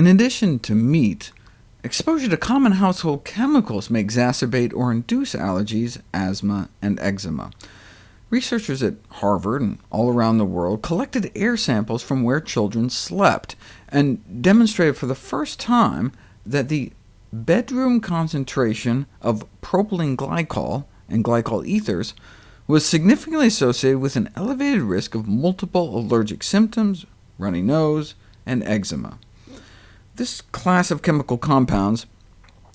In addition to meat, exposure to common household chemicals may exacerbate or induce allergies, asthma, and eczema. Researchers at Harvard and all around the world collected air samples from where children slept, and demonstrated for the first time that the bedroom concentration of propylene glycol and glycol ethers was significantly associated with an elevated risk of multiple allergic symptoms, runny nose, and eczema. This class of chemical compounds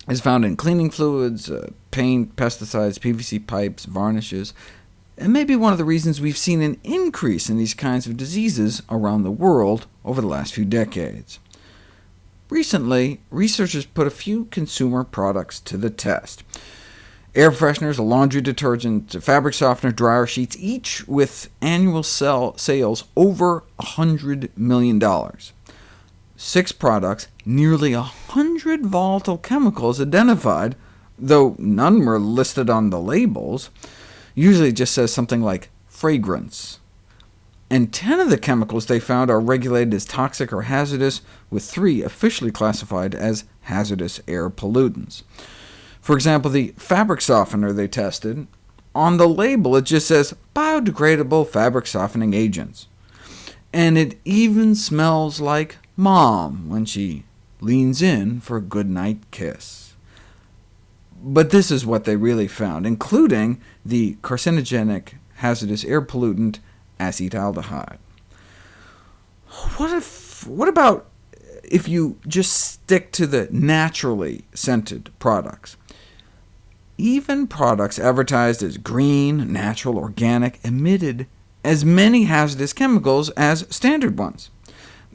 is found in cleaning fluids, uh, paint, pesticides, PVC pipes, varnishes, and may be one of the reasons we've seen an increase in these kinds of diseases around the world over the last few decades. Recently, researchers put a few consumer products to the test. Air fresheners, laundry detergent, fabric softener, dryer sheets, each with annual sell sales over $100 million. Six products, nearly 100 volatile chemicals identified, though none were listed on the labels. Usually it just says something like fragrance. And 10 of the chemicals they found are regulated as toxic or hazardous, with three officially classified as hazardous air pollutants. For example, the fabric softener they tested, on the label it just says biodegradable fabric softening agents. And it even smells like Mom when she leans in for a goodnight kiss. But this is what they really found, including the carcinogenic hazardous air pollutant acetaldehyde. What, if, what about if you just stick to the naturally scented products? Even products advertised as green, natural, organic emitted as many hazardous chemicals as standard ones.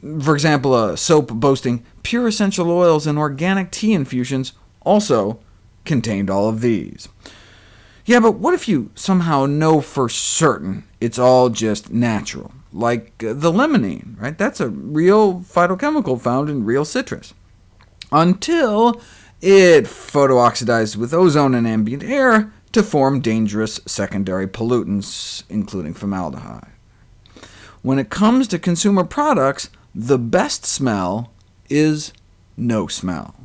For example, a soap boasting pure essential oils and organic tea infusions also contained all of these. Yeah, but what if you somehow know for certain it's all just natural, like uh, the limonene, right? That's a real phytochemical found in real citrus. Until it photooxidizes with ozone and ambient air to form dangerous secondary pollutants, including formaldehyde. When it comes to consumer products, the best smell is no smell.